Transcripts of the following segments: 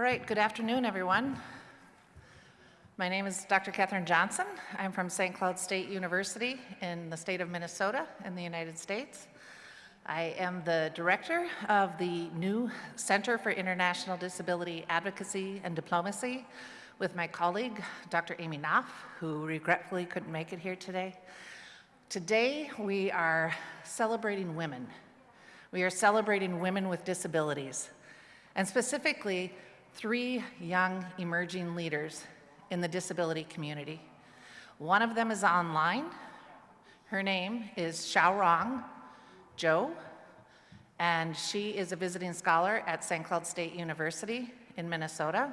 All right, good afternoon, everyone. My name is Dr. Katherine Johnson. I'm from St. Cloud State University in the state of Minnesota in the United States. I am the director of the new Center for International Disability Advocacy and Diplomacy with my colleague, Dr. Amy Knopf, who regretfully couldn't make it here today. Today, we are celebrating women. We are celebrating women with disabilities, and specifically, three young emerging leaders in the disability community. One of them is online. Her name is Xiaorong Zhou, and she is a visiting scholar at St. Cloud State University in Minnesota.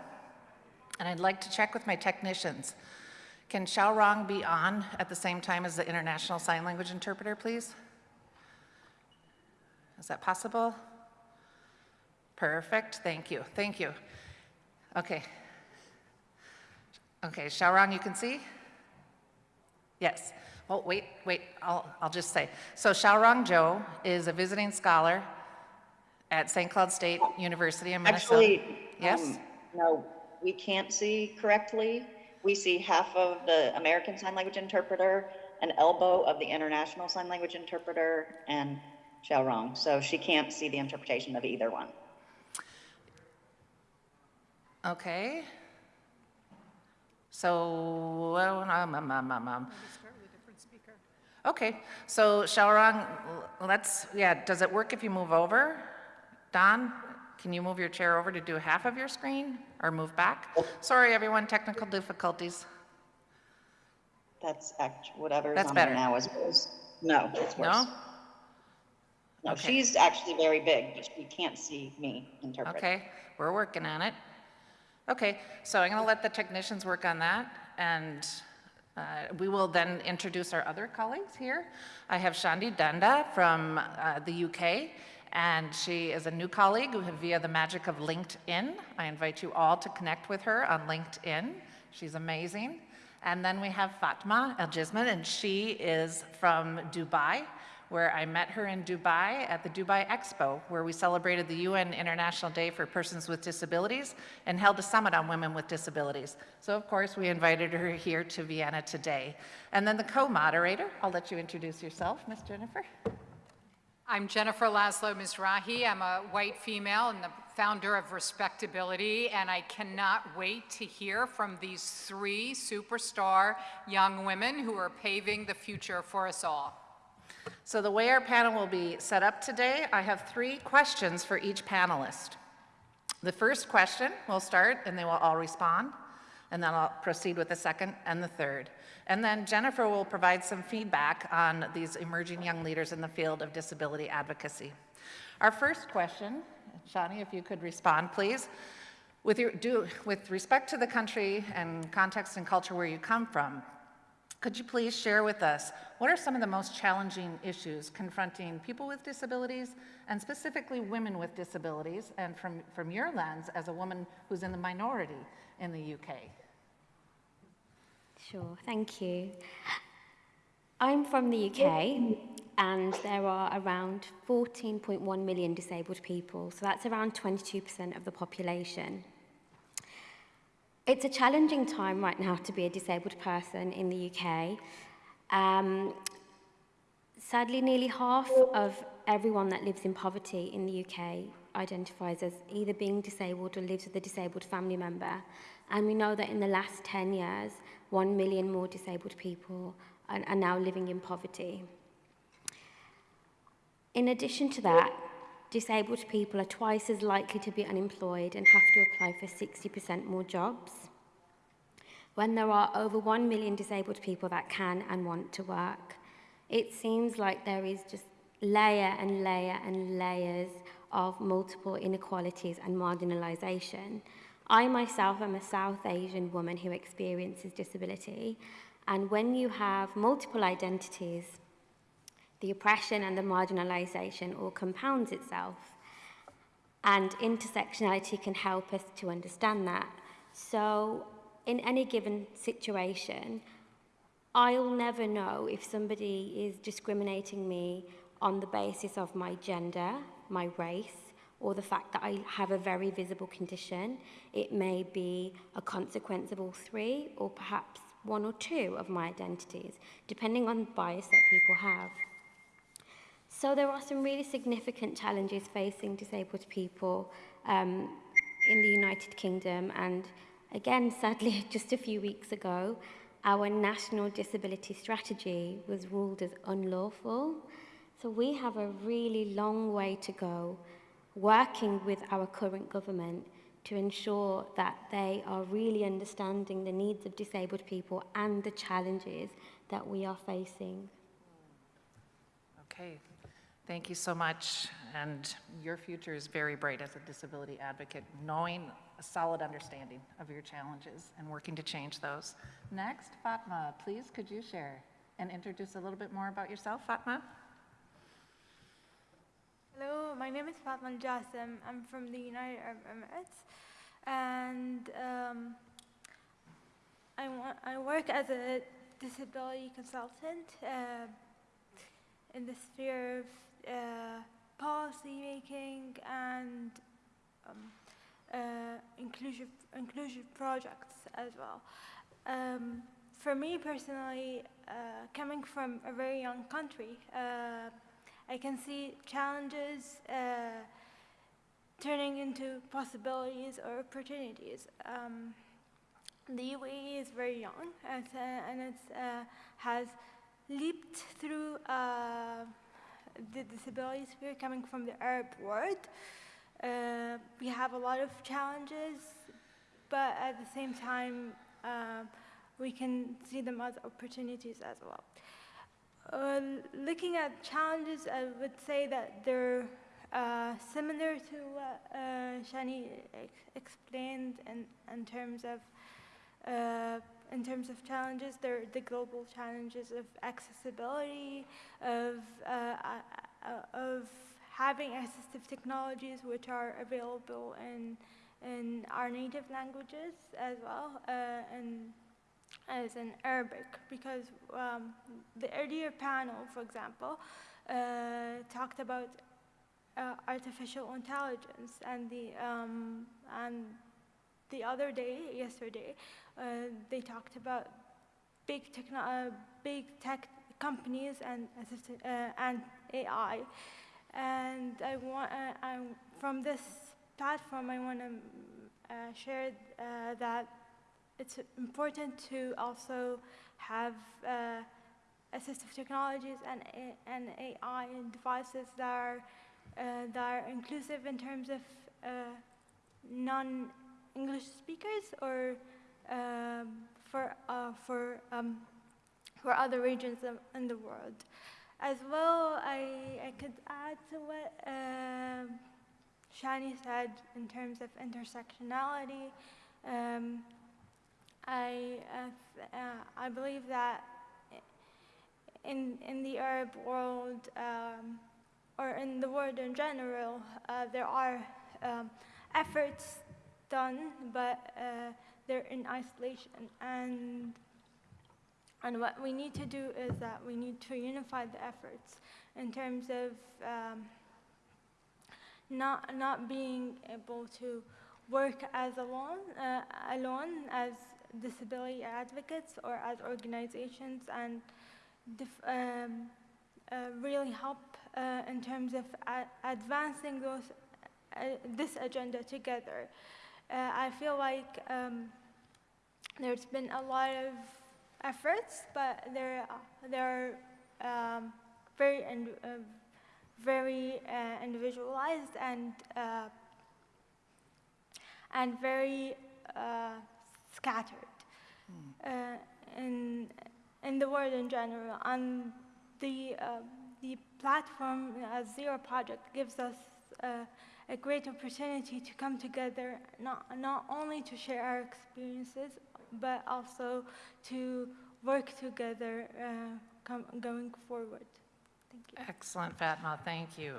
And I'd like to check with my technicians. Can Xiaorong be on at the same time as the International Sign Language interpreter, please? Is that possible? Perfect, thank you, thank you. Okay. Okay, Xiaorong, you can see? Yes. Oh, wait, wait, I'll, I'll just say. So Xiaorong Zhou is a visiting scholar at St. Cloud State University in Minnesota. Actually, Yes? um, no, we can't see correctly. We see half of the American Sign Language interpreter, an elbow of the International Sign Language interpreter, and Xiaorong. So she can't see the interpretation of either one. Okay. So, well, um, um, um, um, um. Okay, so Xiaorong, let's, yeah, does it work if you move over? Don, can you move your chair over to do half of your screen or move back? Sorry, everyone, technical difficulties. That's act, whatever is That's on there better. now is worse. No, it's worse. No? No, Okay. she's actually very big, but she can't see me interpret. Okay, we're working on it. Okay, so I'm going to let the technicians work on that, and uh, we will then introduce our other colleagues here. I have Shani Dhanda from uh, the UK, and she is a new colleague via the magic of LinkedIn. I invite you all to connect with her on LinkedIn. She's amazing. And then we have Fatma El and she is from Dubai, where I met her in Dubai at the Dubai Expo, where we celebrated the UN International Day for Persons with Disabilities and held a summit on women with disabilities. So of course, we invited her here to Vienna today. And then the co-moderator, I'll let you introduce yourself, Ms. Jennifer. I'm Jennifer Laszlo Mizrahi. I'm a white female and the founder of Respectability, and I cannot wait to hear from these three superstar young women who are paving the future for us all. So the way our panel will be set up today, I have three questions for each panelist. The first question will start and they will all respond, and then I'll proceed with the second and the third. And then Jennifer will provide some feedback on these emerging young leaders in the field of disability advocacy. Our first question, Shani, if you could respond, please. With, your, do, with respect to the country and context and culture where you come from, could you please share with us what are some of the most challenging issues confronting people with disabilities and specifically women with disabilities and from, from your lens as a woman who's in the minority in the UK? Sure, thank you. I'm from the UK and there are around 14.1 million disabled people, so that's around 22% of the population. It's a challenging time right now to be a disabled person in the UK. Um, sadly, nearly half of everyone that lives in poverty in the UK identifies as either being disabled or lives with a disabled family member. And we know that in the last 10 years, 1 million more disabled people are, are now living in poverty. In addition to that, disabled people are twice as likely to be unemployed and have to apply for 60% more jobs. When there are over 1 million disabled people that can and want to work, it seems like there is just layer and layer and layers of multiple inequalities and marginalization. I myself am a South Asian woman who experiences disability, and when you have multiple identities, the oppression and the marginalization all compounds itself. And intersectionality can help us to understand that. So in any given situation, I'll never know if somebody is discriminating me on the basis of my gender, my race, or the fact that I have a very visible condition. It may be a consequence of all three, or perhaps one or two of my identities, depending on bias that people have. So there are some really significant challenges facing disabled people um, in the United Kingdom. And again, sadly, just a few weeks ago, our national disability strategy was ruled as unlawful. So we have a really long way to go working with our current government to ensure that they are really understanding the needs of disabled people and the challenges that we are facing. Okay, thank you so much. And your future is very bright as a disability advocate, knowing a solid understanding of your challenges and working to change those. Next, Fatma, please could you share and introduce a little bit more about yourself, Fatma? Hello, my name is Fatma Jassim. I'm from the United Arab Emirates, and um, I, I work as a disability consultant uh, in the sphere of uh, policy making and um, uh, inclusive inclusive projects as well. Um, for me personally, uh, coming from a very young country. Uh, I can see challenges uh, turning into possibilities or opportunities. Um, the UAE is very young and, and it has leaped through the disability sphere coming from the Arab world. Uh, we have a lot of challenges, but at the same time, uh, we can see them as opportunities as well. Uh, looking at challenges, I would say that they're uh, similar to what uh, Shani ex explained in, in terms of uh, in terms of challenges. They're the global challenges of accessibility, of uh, uh, of having assistive technologies which are available in in our native languages as well, and as in Arabic because um, the earlier panel, for example, uh, talked about uh, artificial intelligence and the um, and the other day, yesterday, uh, they talked about big techno uh, big tech companies and uh, and AI, and I want I, from this platform I want to uh, share that it's important to also have uh, assistive technologies and, and AI devices that are, uh, that are inclusive in terms of uh, non-English speakers or for, uh, for, um, for other regions in the world. As well, I, I could add to what uh, Shani said in terms of intersectionality. Um, I, uh, uh, I believe that in, in the Arab world, um, or in the world in general, uh, there are um, efforts done, but uh, they're in isolation. And, and what we need to do is that we need to unify the efforts in terms of um, not, not being able to work as alone, uh, alone as disability advocates or as organizations and um, uh, really help uh, in terms of advancing those, uh, this agenda together. Uh, I feel like um, there's been a lot of efforts, but they're, they're um, very, uh, very uh, individualized and, and very scattered uh, in, in the world in general. And the, uh, the platform uh, Zero Project gives us uh, a great opportunity to come together, not, not only to share our experiences, but also to work together uh, going forward. Thank you. Excellent, Fatma, thank you.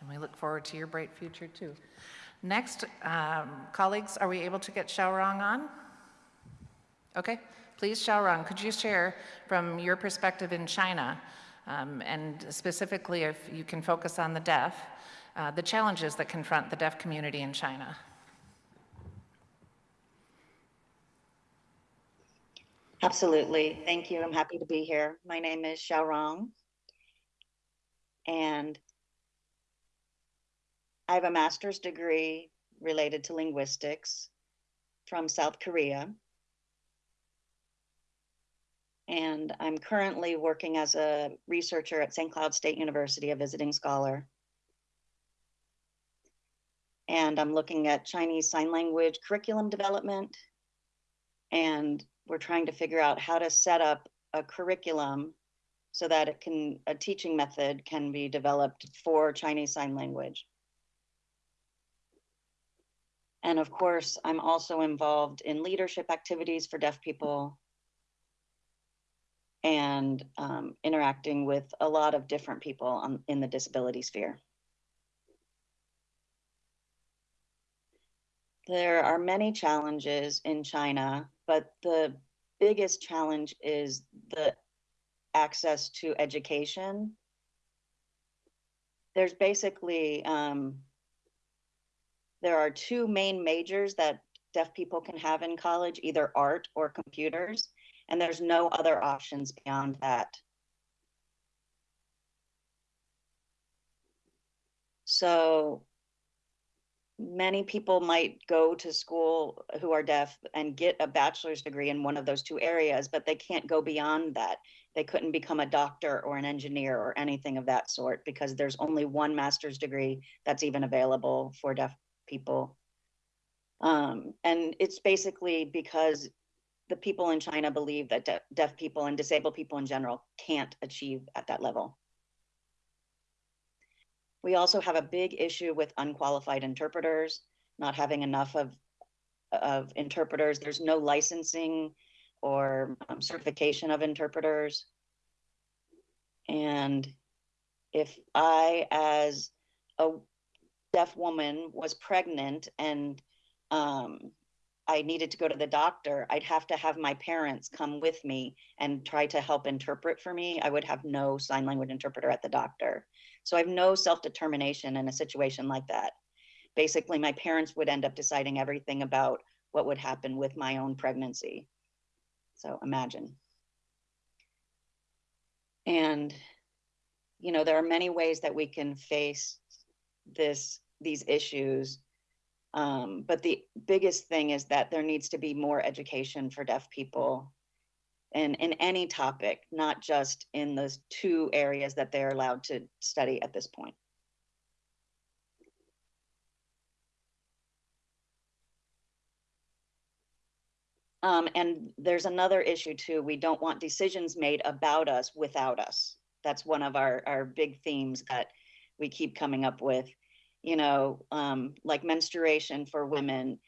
And we look forward to your bright future, too. Next, um, colleagues, are we able to get Xiaorong on? Okay, please, Xiaorong, could you share from your perspective in China, um, and specifically if you can focus on the deaf, uh, the challenges that confront the deaf community in China. Absolutely. Thank you. I'm happy to be here. My name is Xiaorong. And I have a master's degree related to linguistics from South Korea. And I'm currently working as a researcher at St. Cloud State University, a visiting scholar. And I'm looking at Chinese Sign Language curriculum development and we're trying to figure out how to set up a curriculum so that it can a teaching method can be developed for Chinese Sign Language. And of course, I'm also involved in leadership activities for deaf people and um, interacting with a lot of different people on, in the disability sphere. There are many challenges in China, but the biggest challenge is the access to education. There's basically, um, there are two main majors that deaf people can have in college, either art or computers, and there's no other options beyond that. So many people might go to school who are deaf and get a bachelor's degree in one of those two areas, but they can't go beyond that. They couldn't become a doctor or an engineer or anything of that sort because there's only one master's degree that's even available for deaf people. Um, and it's basically because the people in China believe that de deaf people and disabled people in general can't achieve at that level. We also have a big issue with unqualified interpreters, not having enough of, of interpreters. There's no licensing or um, certification of interpreters. And if I, as a deaf woman, was pregnant and um, I needed to go to the doctor, I'd have to have my parents come with me and try to help interpret for me. I would have no sign language interpreter at the doctor. So I have no self-determination in a situation like that. Basically, my parents would end up deciding everything about what would happen with my own pregnancy. So imagine. And, you know, there are many ways that we can face this, these issues. Um, but the biggest thing is that there needs to be more education for deaf people in, in any topic, not just in those two areas that they're allowed to study at this point. Um, and there's another issue too. We don't want decisions made about us without us. That's one of our, our big themes that we keep coming up with. You know, um, like menstruation for women.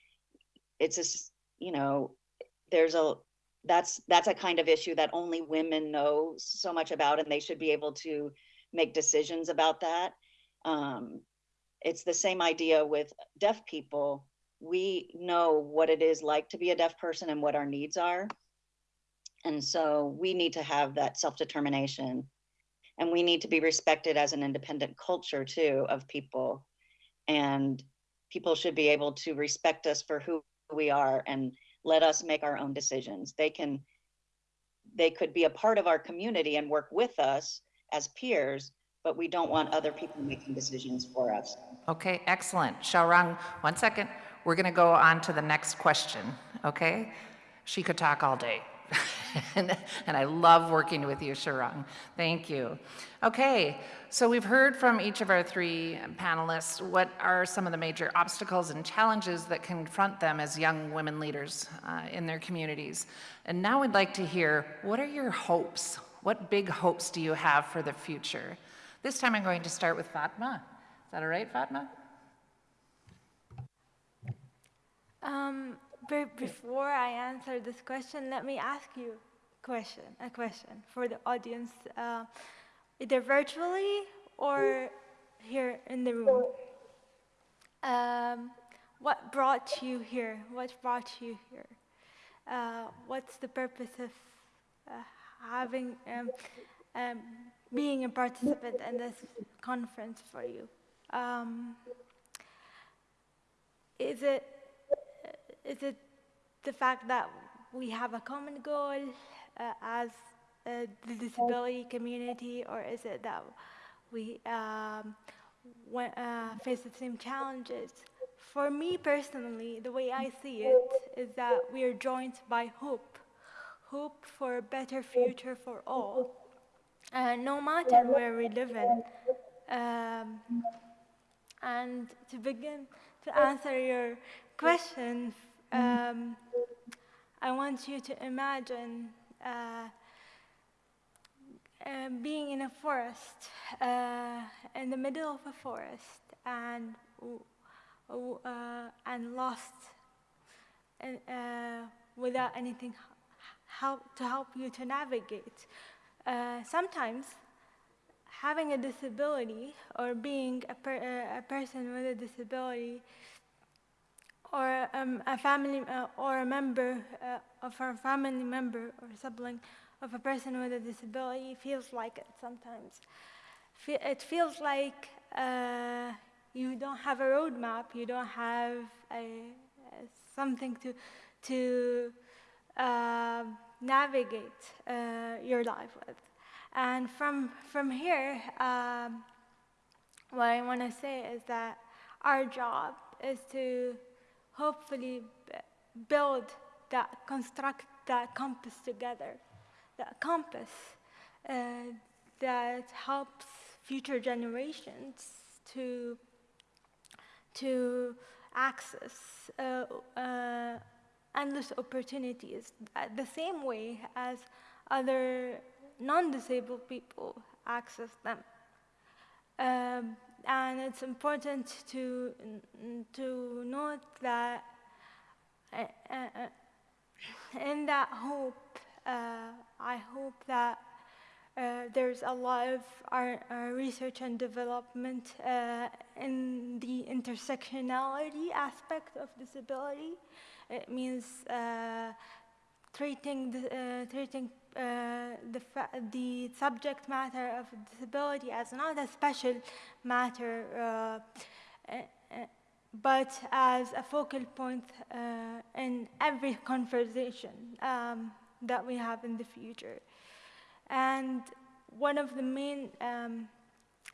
It's a, you know, there's a that's that's a kind of issue that only women know so much about and they should be able to make decisions about that. Um, it's the same idea with deaf people. We know what it is like to be a deaf person and what our needs are. And so we need to have that self-determination. And we need to be respected as an independent culture too of people. And people should be able to respect us for who we are and let us make our own decisions. They can, they could be a part of our community and work with us as peers, but we don't want other people making decisions for us. Okay, excellent. Xiaorong, one second. We're going to go on to the next question, okay? She could talk all day. and, and, I love working with you, Xiaorong. Thank you. Okay, so we've heard from each of our three panelists what are some of the major obstacles and challenges that confront them as young women leaders uh, in their communities. And now we'd like to hear, what are your hopes? What big hopes do you have for the future? This time I'm going to start with Fatma. Is that all right, Fatma? Um, before I answer this question, let me ask you question, a question for the audience, uh, either virtually or here in the room. Um, what brought you here? What brought you here? Uh, what's the purpose of uh, having, um, um, being a participant in this conference for you? Um, is it is it the fact that we have a common goal uh, as uh, the disability community, or is it that we um, wa- uh, face the same challenges? For me personally, the way I see it is that we are joined by hope, hope for a better future for all, uh, no matter where we live in. Um, and to begin to answer your question, um, I want you to imagine uh, uh, being in a forest, uh, in the middle of a forest, and uh, and lost, and, uh, without anything help to help you to navigate. Uh, sometimes having a disability or being a, per, a person with a disability or um, a family uh, or a member uh, of our family member or sibling of a person with a disability feels like it sometimes. It feels like uh, you don't have a roadmap, you don't have a, a something to to uh, navigate uh, your life with. And from from here, um, what I want to say is that our job is to hopefully build that, construct that compass together, that compass uh, that helps future generations to to access uh, uh, endless opportunities uh, the same way as other non-disabled people access them. Um, and it's important to, to note that uh, uh, in that hope, uh, I hope that uh, there's a lot of our, our research and development in the intersectionality aspect of disability. It means treating the, treating uh, the, the subject matter of disability as not a special matter, uh, uh, but as a focal point uh, in every conversation um, that we have in the future. And one of the main um,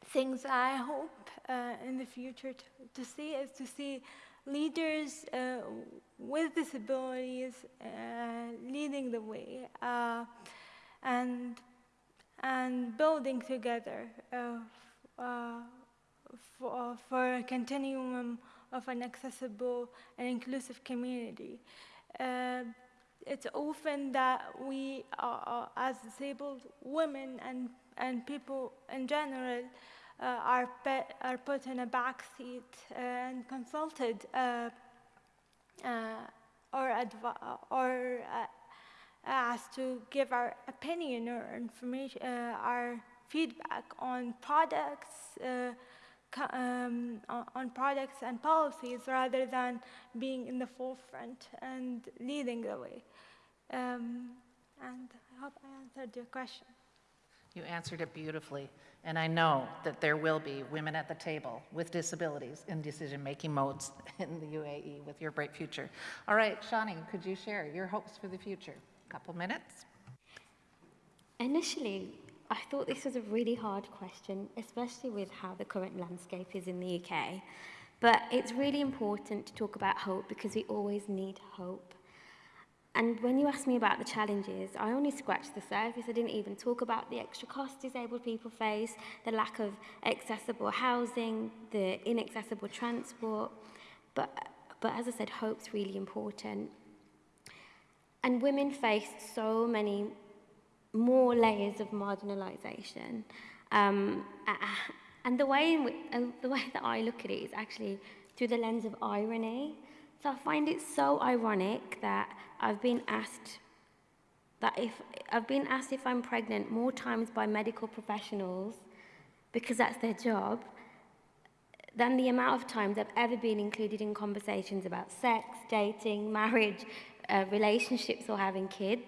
things I hope uh, in the future to, to see is to see leaders uh, with disabilities uh, leading the way uh, and and building together uh, for, for a continuum of an accessible and inclusive community. Uh, it's often that we, are, as disabled women and, and people in general, are, are put in a back seat and consulted uh, uh, or, or uh, asked to give our opinion or information, uh, our feedback on products, uh, um, on products and policies rather than being in the forefront and leading the way. Um, and I hope I answered your question. You answered it beautifully, and I know that there will be women at the table with disabilities in decision-making modes in the UAE with your bright future. All right, Shani, could you share your hopes for the future? A Couple minutes? Initially, I thought this was a really hard question, especially with how the current landscape is in the UK. But it's really important to talk about hope because we always need hope. And when you asked me about the challenges, I only scratched the surface. I didn't even talk about the extra costs disabled people face, the lack of accessible housing, the inaccessible transport. But, but as I said, hope's really important. And women face so many more layers of marginalisation. Um, and the way, in which, uh, the way that I look at it is actually through the lens of irony. So I find it so ironic that I've been asked that if I've been asked if I'm pregnant more times by medical professionals because that's their job than the amount of times I've ever been included in conversations about sex, dating, marriage, uh, relationships, or having kids.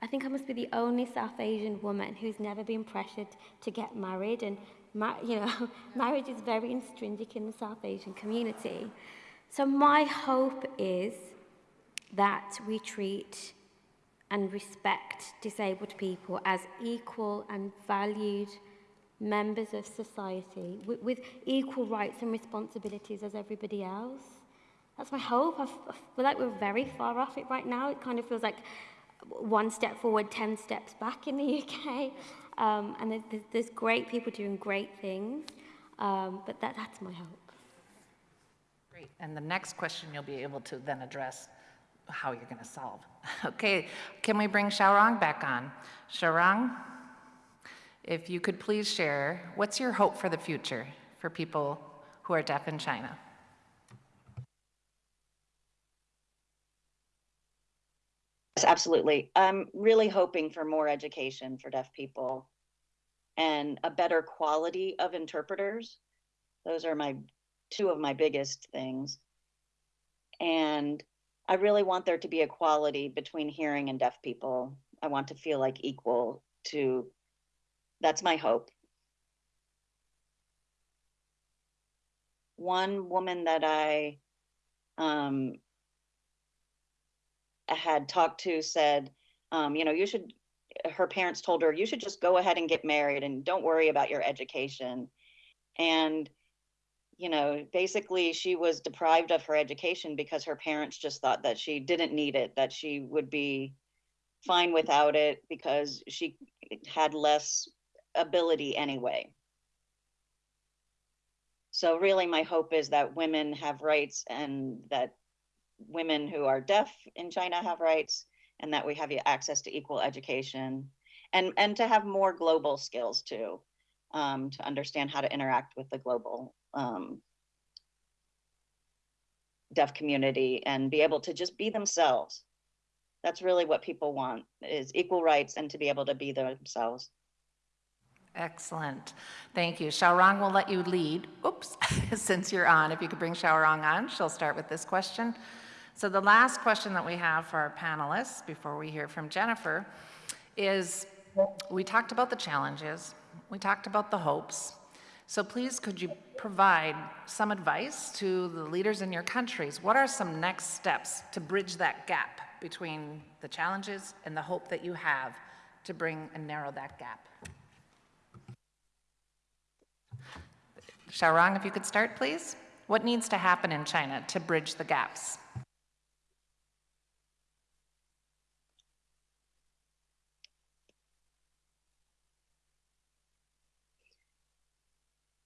I think I must be the only South Asian woman who's never been pressured to get married and you know, marriage is very intrinsic in the South Asian community. So my hope is that we treat and respect disabled people as equal and valued members of society with, with equal rights and responsibilities as everybody else. That's my hope. I feel like we're very far off it right now. It kind of feels like one step forward, 10 steps back in the UK. Um, and there's, there's- great people doing great things, um, but that, that's my hope. Great. And the next question you'll be able to then address how you're going to solve. Okay, can we bring Xiaorong back on? Xiaorong, if you could please share, what's your hope for the future for people who are deaf in China? Yes, absolutely. I'm really hoping for more education for deaf people and a better quality of interpreters. Those are my two of my biggest things. And I really want there to be equality between hearing and deaf people. I want to feel like equal to, that's my hope. One woman that I um, had talked to said, um, you know, you should, her parents told her, you should just go ahead and get married and don't worry about your education. And, you know, basically she was deprived of her education because her parents just thought that she didn't need it, that she would be fine without it because she had less ability anyway. So really my hope is that women have rights and that women who are deaf in China have rights and that we have access to equal education and, and to have more global skills too, um, to understand how to interact with the global um, deaf community and be able to just be themselves. That's really what people want is equal rights and to be able to be themselves. Excellent. Thank you. Xiaorong will let you lead. Oops, since you're on, if you could bring Xiaorong on, she'll start with this question. So the last question that we have for our panelists before we hear from Jennifer is, we talked about the challenges, we talked about the hopes. So please, could you provide some advice to the leaders in your countries? What are some next steps to bridge that gap between the challenges and the hope that you have to bring and narrow that gap? Xiaorong, if you could start, please. What needs to happen in China to bridge the gaps?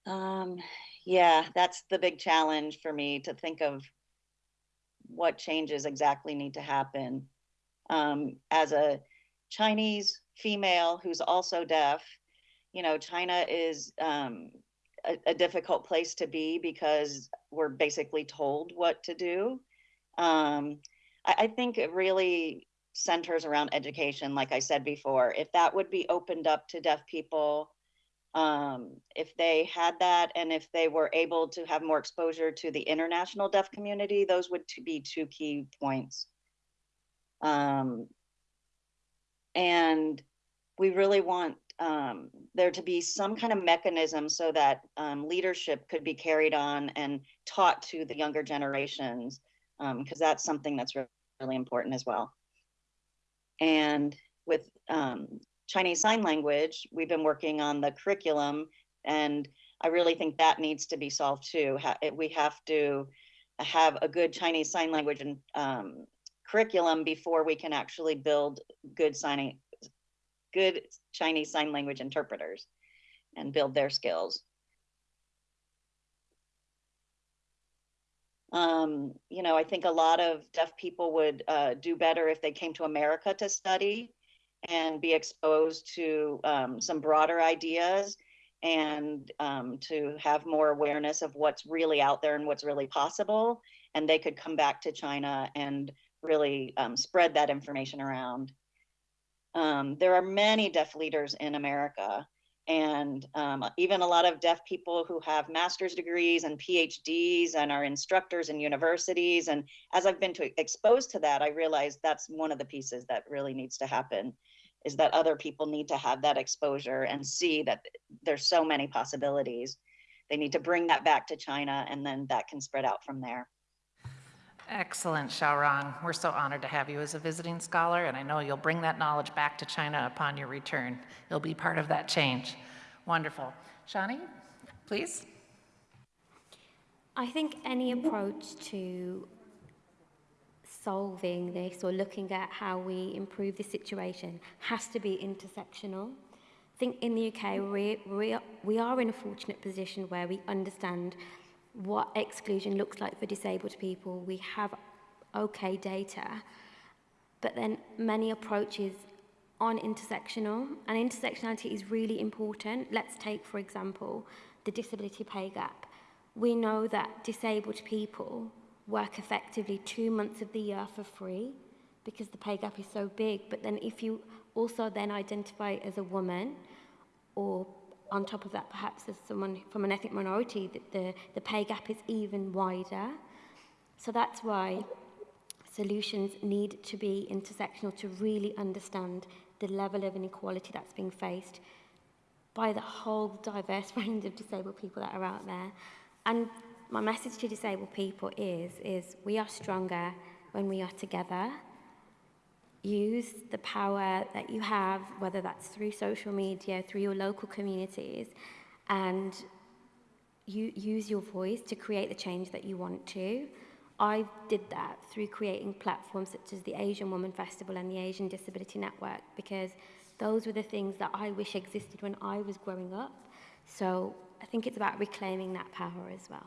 Um, yeah, that's the big challenge for me to think of what changes exactly need to happen. Um, as a Chinese female who's also deaf, you know, China is um, a, a difficult place to be because we're basically told what to do. Um, I, I think it really centers around education, like I said before. If that would be opened up to deaf people, um, if they had that and if they were able to have more exposure to the international deaf community, those would be two key points. Um, and we really want um, there to be some kind of mechanism so that um, leadership could be carried on and taught to the younger generations, because that's something that's really, really important as well. And with um, Chinese Sign Language, we've been working on the curriculum, and I really think that needs to be solved too. We have to have a good Chinese Sign Language and um, curriculum before we can actually build good signing, good Chinese Sign Language interpreters and build their skills. Um, you know, I think a lot of deaf people would uh, do better if they came to America to study and be exposed to um, some broader ideas and um, to have more awareness of what's really out there and what's really possible. And they could come back to China and really um, spread that information around. Um, there are many deaf leaders in America and um, even a lot of deaf people who have master's degrees and PhDs and are instructors in universities. And as I've been to, exposed to that, I realized that's one of the pieces that really needs to happen is that other people need to have that exposure and see that there's so many possibilities. They need to bring that back to China and then that can spread out from there. Excellent, Xiaorong. We're so honored to have you as a visiting scholar, and I know you'll bring that knowledge back to China upon your return. You'll be part of that change. Wonderful. Shani, please. I think any approach to solving this or looking at how we improve the situation has to be intersectional. I think in the UK, we, we, we are in a fortunate position where we understand what exclusion looks like for disabled people. We have okay data, but then many approaches on intersectional, and intersectionality is really important. Let's take, for example, the disability pay gap. We know that disabled people work effectively two months of the year for free because the pay gap is so big. But then if you also then identify as a woman or on top of that, perhaps as someone from an ethnic minority, the, the, the pay gap is even wider. So that's why solutions need to be intersectional to really understand the level of inequality that's being faced by the whole diverse range of disabled people that are out there. And my message to disabled people is, is we are stronger when we are together. Use the power that you have, whether that's through social media, through your local communities, and you use your voice to create the change that you want to. I did that through creating platforms such as the Asian Woman Festival and the Asian Disability Network because those were the things that I wish existed when I was growing up. So I think it's about reclaiming that power as well.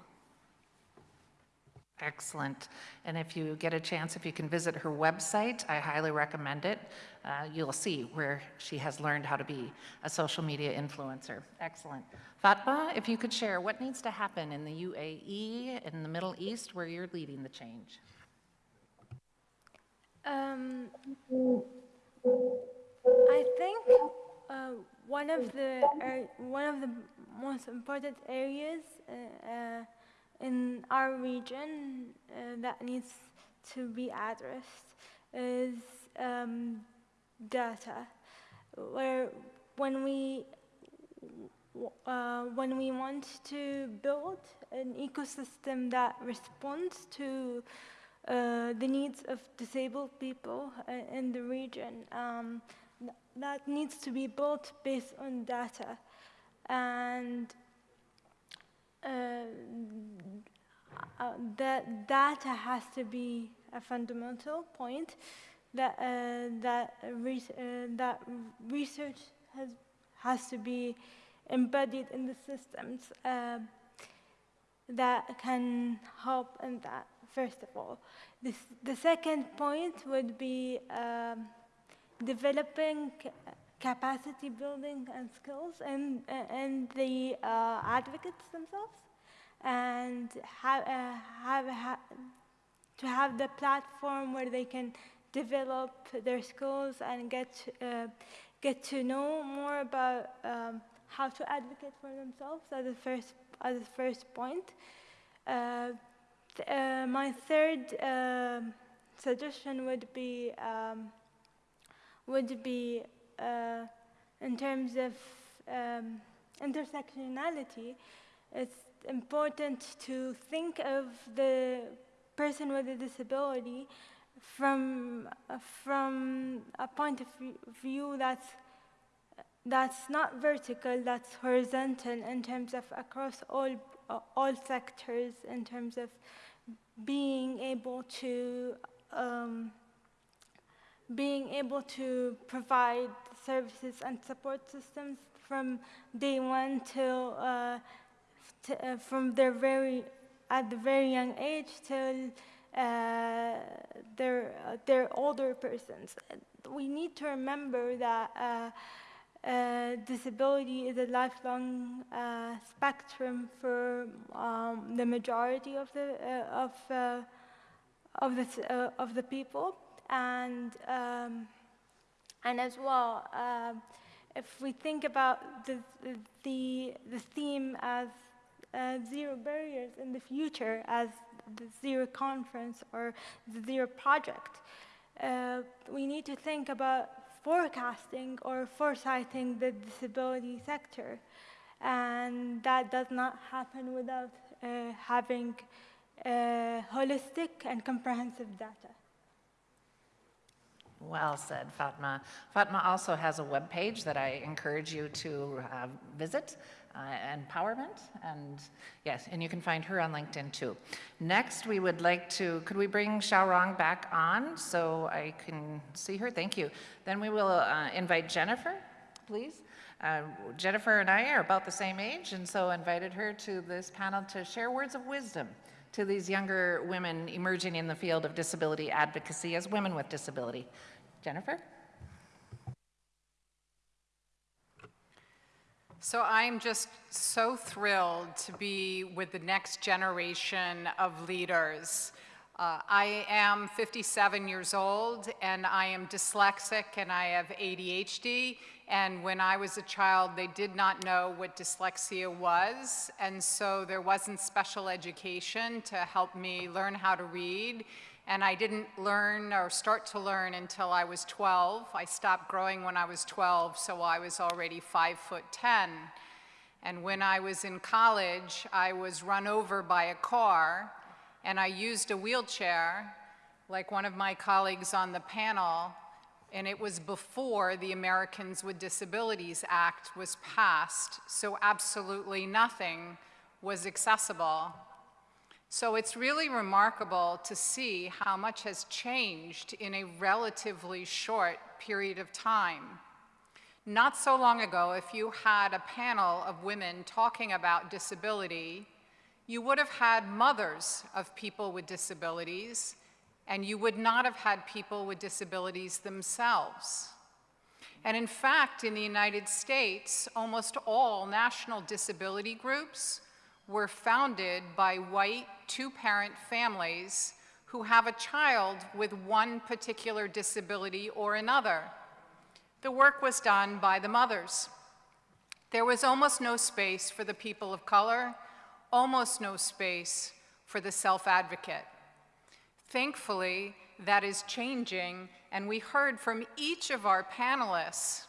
Excellent. And if you get a chance, if you can visit her website, I highly recommend it. Uh, you'll see where she has learned how to be a social media influencer. Excellent. Fatma, if you could share what needs to happen in the UAE, in the Middle East, where you're leading the change. Um, I think uh, one of the ar- one of the most important areas uh, uh, in our region uh, that needs to be addressed is um, data, where when we uh, when we want to build an ecosystem that responds to uh, the needs of disabled people uh, in the region, um, that needs to be built based on data. And uh, that data has to be a fundamental point that uh, that res- uh, that research has has to be embedded in the systems uh, that can help in that. First of all, this, the second point would be um, developing capacity building and skills and and the uh, advocates themselves and have, uh, have, ha to have the platform where they can develop their skills and get uh, get to know more about um, how to advocate for themselves as the first as the first point. Uh, th- uh, my third um suggestion would be um, would be in terms of um, intersectionality. It's important to think of the person with a disability from uh, from a point of view- view that's that's not vertical, that's horizontal in terms of across all uh, all sectors, in terms of being able to um, being able to provide services and support systems from day one till uh, t- uh, from their very at the very young age till uh, their their older persons. We need to remember that. Uh, uh, disability is a lifelong uh, spectrum for um, the majority of the uh, of of the of the people, and um, and as well, um if we think about the the the theme as uh, zero barriers in the future as the zero conference or the zero project, uh, we need to think about forecasting or foresighting the disability sector. And that does not happen without uh, having uh, holistic and comprehensive data. Well said, Fatma. Fatma also has a webpage that I encourage you to uh, visit, uh, Empowerment, and yes, and you can find her on LinkedIn too. Next, we would like to, could we bring Xiaorong back on so I can see her? Thank you. Then we will uh, invite Jennifer, please. Uh, Jennifer and I are about the same age, and so invited her to this panel to share words of wisdom to these younger women emerging in the field of disability advocacy as women with disability. Jennifer? So I'm just so thrilled to be with the next generation of leaders. Uh, I am 57 years old and I am dyslexic and I have ADHD. And when I was a child, they did not know what dyslexia was. And so there wasn't special education to help me learn how to read. And I didn't learn or start to learn until I was 12. I stopped growing when I was 12, so I was already five foot 10. And when I was in college, I was run over by a car, and I used a wheelchair, like one of my colleagues on the panel, and it was before the Americans with Disabilities Act was passed, so absolutely nothing was accessible. So it's really remarkable to see how much has changed in a relatively short period of time. Not so long ago, if you had a panel of women talking about disability, you would have had mothers of people with disabilities, and you would not have had people with disabilities themselves. And in fact, in the United States, almost all national disability groups were founded by white two-parent families who have a child with one particular disability or another. The work was done by the mothers. There was almost no space for the people of color, almost no space for the self-advocate. Thankfully, that is changing, and we heard from each of our panelists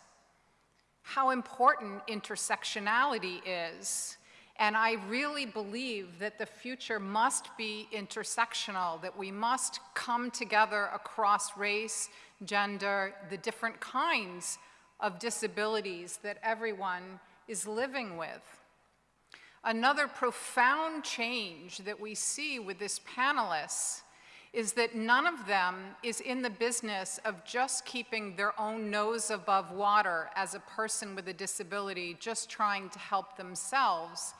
how important intersectionality is and I really believe that the future must be intersectional, that we must come together across race, gender, the different kinds of disabilities that everyone is living with. Another profound change that we see with this panelists is that none of them is in the business of just keeping their own nose above water as a person with a disability, just trying to help themselves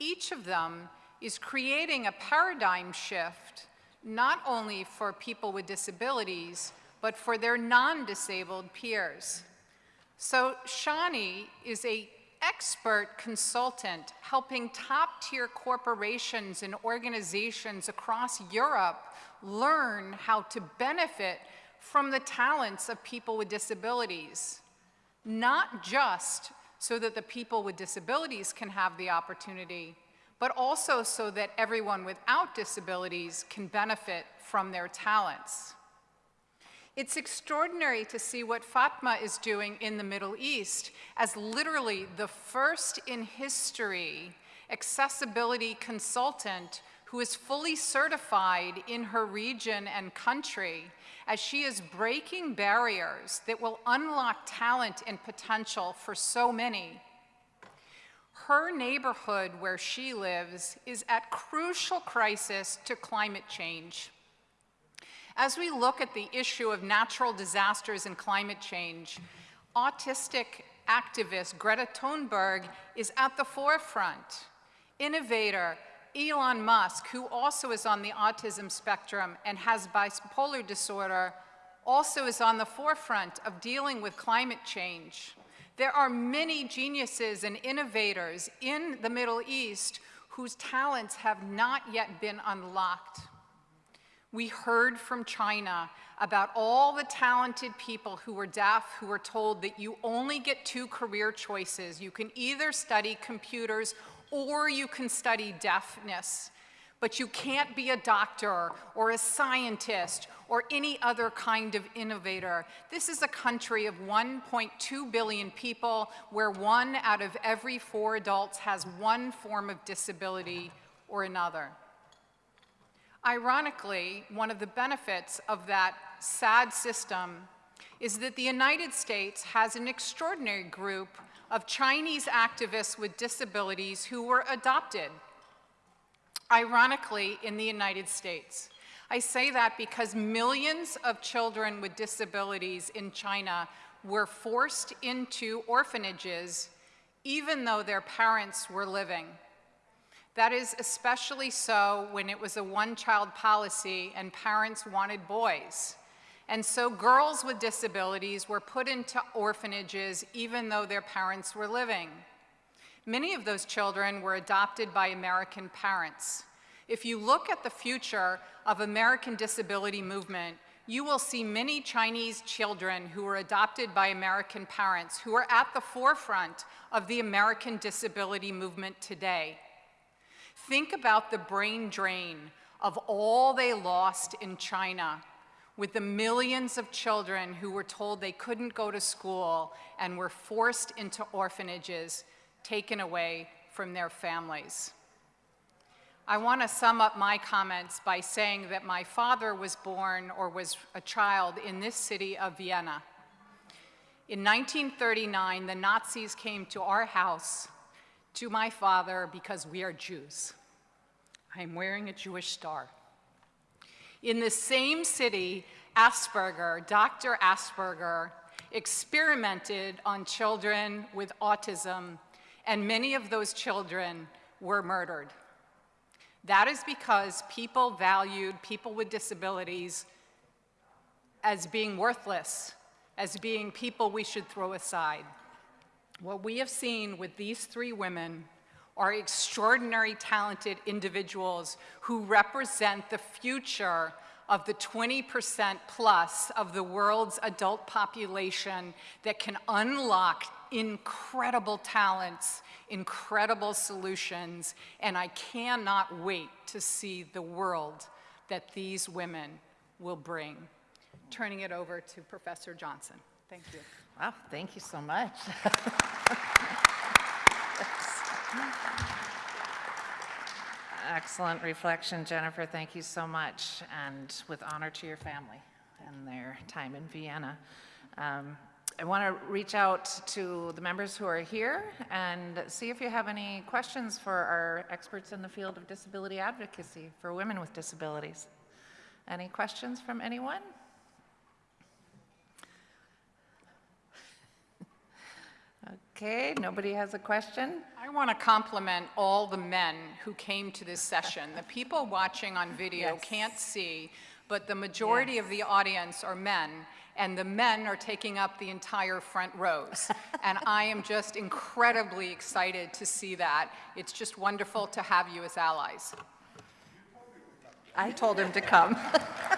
each of them is creating a paradigm shift, not only for people with disabilities, but for their non-disabled peers. So Shani is a expert consultant helping top-tier corporations and organizations across Europe learn how to benefit from the talents of people with disabilities, not just so that the people with disabilities can have the opportunity, but also so that everyone without disabilities can benefit from their talents. It's extraordinary to see what Fatma is doing in the Middle East as literally the first in history accessibility consultant who is fully certified in her region and country as she is breaking barriers that will unlock talent and potential for so many. Her neighborhood where she lives is at crucial crisis to climate change. As we look at the issue of natural disasters and climate change, autistic activist Greta Thunberg is at the forefront. Innovator Elon Musk, who also is on the autism spectrum and has bipolar disorder, also is on the forefront of dealing with climate change. There are many geniuses and innovators in the Middle East whose talents have not yet been unlocked. We heard from China about all the talented people who were deaf who were told that you only get two career choices. You can either study computers or you can study deafness. But you can't be a doctor or a scientist or any other kind of innovator. This is a country of 1.2 billion people where one out of every four adults has one form of disability or another. Ironically, one of the benefits of that sad system is that the United States has an extraordinary group of Chinese activists with disabilities who were adopted, ironically, in the United States. I say that because millions of children with disabilities in China were forced into orphanages even though their parents were living. That is especially so when it was a one-child policy and parents wanted boys. And so girls with disabilities were put into orphanages even though their parents were living. Many of those children were adopted by American parents. If you look at the future of American disability movement, you will see many Chinese children who were adopted by American parents who are at the forefront of the American disability movement today. Think about the brain drain of all they lost in China with the millions of children who were told they couldn't go to school and were forced into orphanages, taken away from their families. I want to sum up my comments by saying that my father was born or was a child in this city of Vienna. In 1939, the Nazis came to our house, to my father, because we are Jews. I am wearing a Jewish star. In the same city, Asperger, Dr. Asperger, experimented on children with autism, and many of those children were murdered. That is because people valued people with disabilities as being worthless, as being people we should throw aside. What we have seen with these three women are extraordinary talented individuals who represent the future of the 20% plus of the world's adult population that can unlock incredible talents, incredible solutions, and I cannot wait to see the world that these women will bring. Turning it over to Professor Johnson. Thank you. Wow, thank you so much. Excellent reflection, Jennifer. Thank you so much, and with honor to your family and their time in Vienna. Um, I want to reach out to the members who are here and see if you have any questions for our experts in the field of disability advocacy for women with disabilities. Any questions from anyone? Okay, nobody has a question? I want to compliment all the men who came to this session. The people watching on video Yes. can't see, but the majority of the audience are men, and the men are taking up the entire front rows. And I am just incredibly excited to see that. It's just wonderful to have you as allies. I told him to come.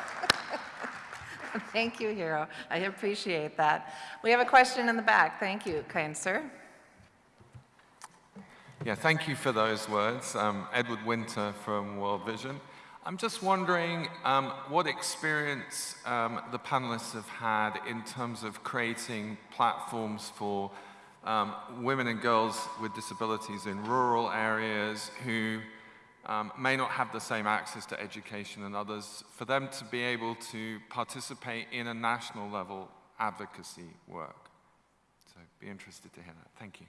Thank you, Hero. I appreciate that. We have a question in the back. Thank you, kind sir. Yeah, thank you for those words. Um, Edward Winter from World Vision. I'm just wondering um, what experience um, the panelists have had in terms of creating platforms for um, women and girls with disabilities in rural areas who um, may not have the same access to education and others, for them to be able to participate in a national level advocacy work. So be interested to hear that. Thank you.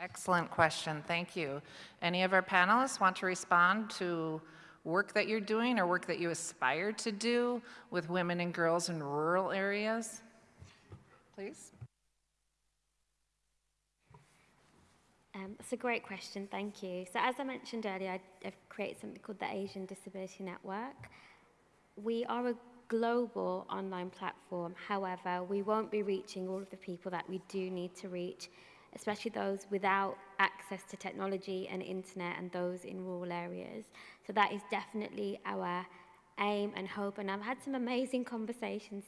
Excellent question. Thank you. Any of our panelists want to respond to work that you're doing or work that you aspire to do with women and girls in rural areas? Please. Um, that's a great question, thank you. So as I mentioned earlier, I, I've created something called the Asian Disability Network. We are a global online platform, however, we won't be reaching all of the people that we do need to reach, especially those without access to technology and internet and those in rural areas. So that is definitely our aim and hope, and I've had some amazing conversations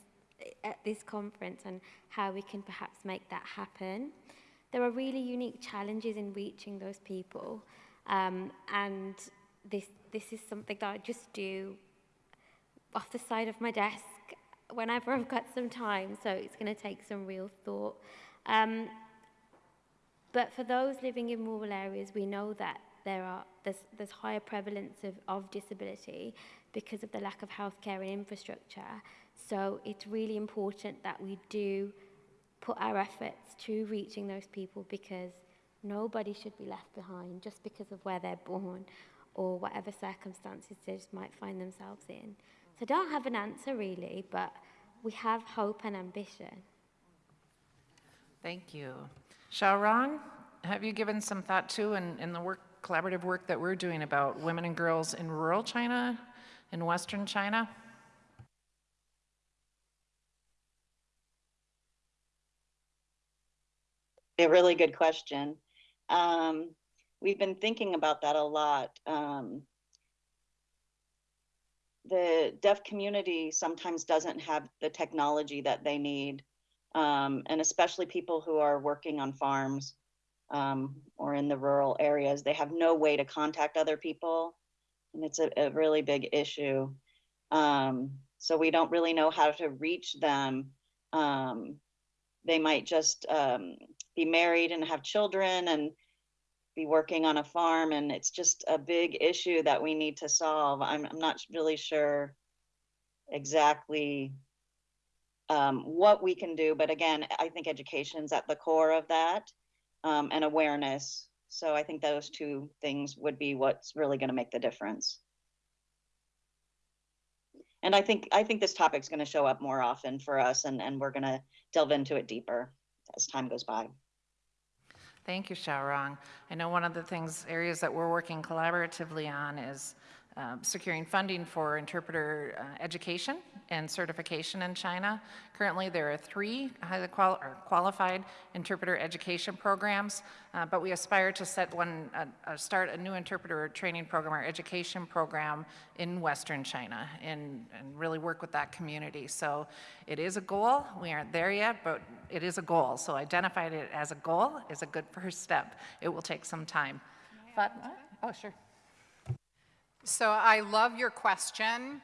at this conference on how we can perhaps make that happen. There are really unique challenges in reaching those people, um, and this, this is something that I just do off the side of my desk whenever I've got some time, so it's going to take some real thought. Um, but for those living in rural areas, we know that there are there's, there's higher prevalence of, of disability because of the lack of healthcare and infrastructure. So it's really important that we do put our efforts to reaching those people because nobody should be left behind just because of where they're born or whatever circumstances they might find themselves in. So I don't have an answer really, but we have hope and ambition. Thank you. Xiaorong, have you given some thought to in, in the work, collaborative work that we're doing about women and girls in rural China, in Western China? A really good question. Um, we've been thinking about that a lot. Um, the deaf community sometimes doesn't have the technology that they need, um, and especially people who are working on farms um, or in the rural areas, they have no way to contact other people, and it's a, a really big issue. Um, so we don't really know how to reach them. They might just um, be married and have children and be working on a farm. And it's just a big issue that we need to solve. I'm, I'm not really sure exactly um, what we can do. But again i think education's at the core of that um, and awareness. So i think those two things would be what's really going to make the difference and i think i think this topic's going to show up more often for us and, and we're going to delve into it deeper as time goes by Thank you, Xiaorong. I know one of the things, areas that we're working collaboratively on is um, securing funding for interpreter uh, education and certification in China. Currently, there are three highly qual qualified interpreter education programs, uh, but we aspire to set one, uh, uh, start a new interpreter training program or education program in Western China and, and really work with that community. So it is a goal. We aren't there yet, but it is a goal. So identifying it as a goal is a good first step. It will take some time. But, oh, sure. So I love your question.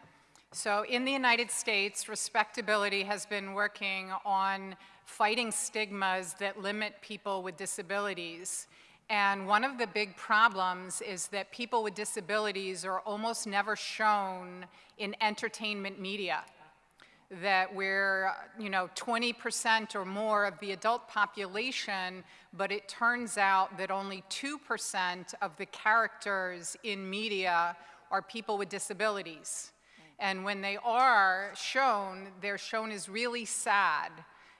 So in the United States, Respectability has been working on fighting stigmas that limit people with disabilities. And one of the big problems is that people with disabilities are almost never shown in entertainment media. That we're, you know, 20% or more of the adult population, but it turns out that only 2% of the characters in media are people with disabilities. And when they are shown, they're shown as really sad.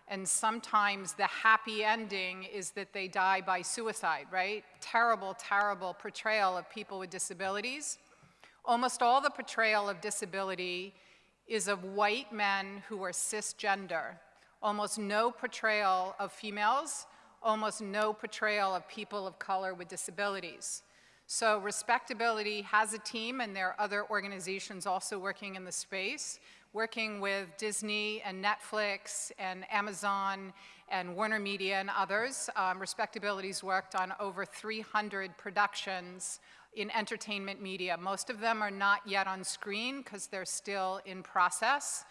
And sometimes the happy ending is that they die by suicide, right? Terrible, terrible portrayal of people with disabilities. Almost all the portrayal of disability is of white men who are cisgender. Almost no portrayal of females, almost no portrayal of people of color with disabilities. So Respectability has a team, and there are other organizations also working in the space, working with Disney and Netflix and Amazon and Warner Media and others. Um, Respectability's worked on over 300 productions in entertainment media. Most of them are not yet on screen because they're still in process.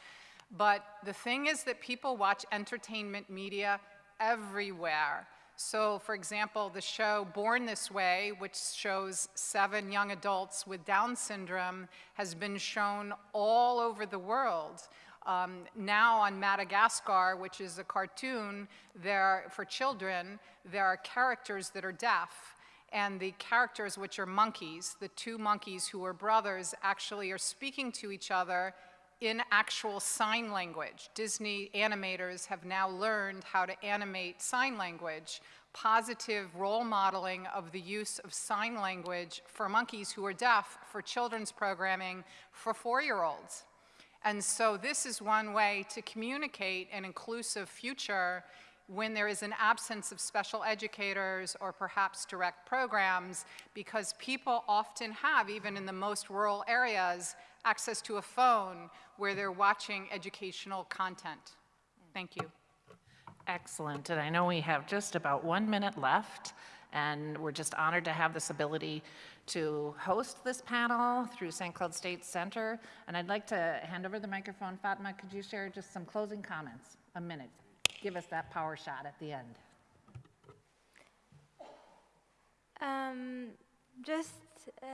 But the thing is that people watch entertainment media everywhere. So for example, the show Born This Way, which shows seven young adults with Down syndrome, has been shown all over the world. Um, now on Madagascar, which is a cartoon there for children, there are characters that are deaf. And the characters, which are monkeys, the two monkeys who are brothers, actually are speaking to each other in actual sign language. Disney animators have now learned how to animate sign language, positive role modeling of the use of sign language for monkeys who are deaf for children's programming for four-year-olds. And so this is one way to communicate an inclusive future when there is an absence of special educators or perhaps direct programs because people often have, even in the most rural areas, access to a phone where they're watching educational content. Thank you. Excellent. And I know we have just about one minute left. And we're just honored to have this ability to host this panel through St. Cloud State Center. And I'd like to hand over the microphone. Fatma, could you share just some closing comments? A minute. Give us that power shot at the end. Um, just uh,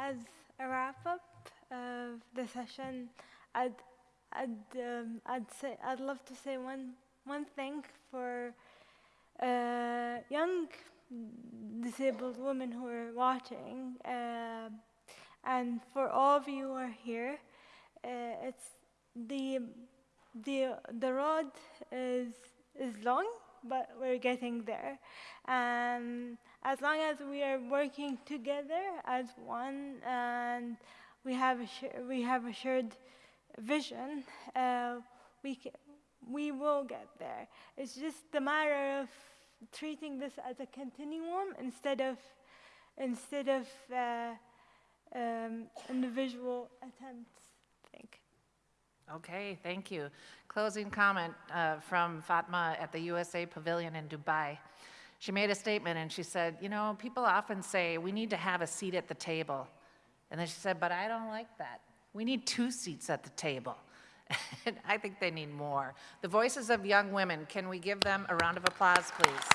as a wrap up of the session, I'd I'd um, I'd say I'd love to say one one thing for uh, young disabled women who are watching, uh, and for all of you who are here. Uh, it's the the the road is is long, but we're getting there. And as long as we are working together as one, and we have a we have a shared vision, uh, we we will get there. It's just a matter of treating this as a continuum instead of instead of uh, um, individual attempts. I think. Okay, thank you. Closing comment uh, from Fatma at the USA Pavilion in Dubai. She made a statement and she said, you know, people often say we need to have a seat at the table. And then she said, but I don't like that. We need two seats at the table. And I think they need more. The voices of young women, can we give them a round of applause, please?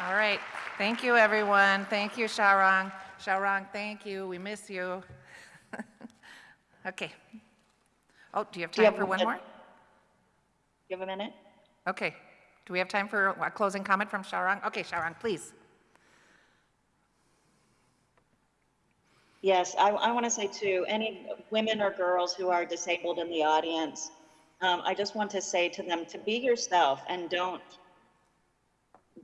All right, thank you, everyone. Thank you, Xiaorong. Xiaorong, thank you. We miss you. Okay. Oh, do you have you time have for one more? Give a minute. Okay. Do we have time for a closing comment from Xiaorong? Okay, Xiaorong, please. Yes, I, I want to say to any women or girls who are disabled in the audience, um, I just want to say to them to be yourself and don't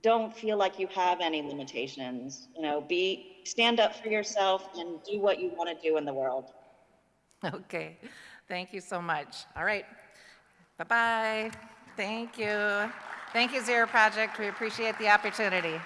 don't feel like you have any limitations. You know, be stand up for yourself and do what you want to do in the world. Okay, thank you so much. All right, bye-bye. Thank you. Thank you, Zero Project. We appreciate the opportunity.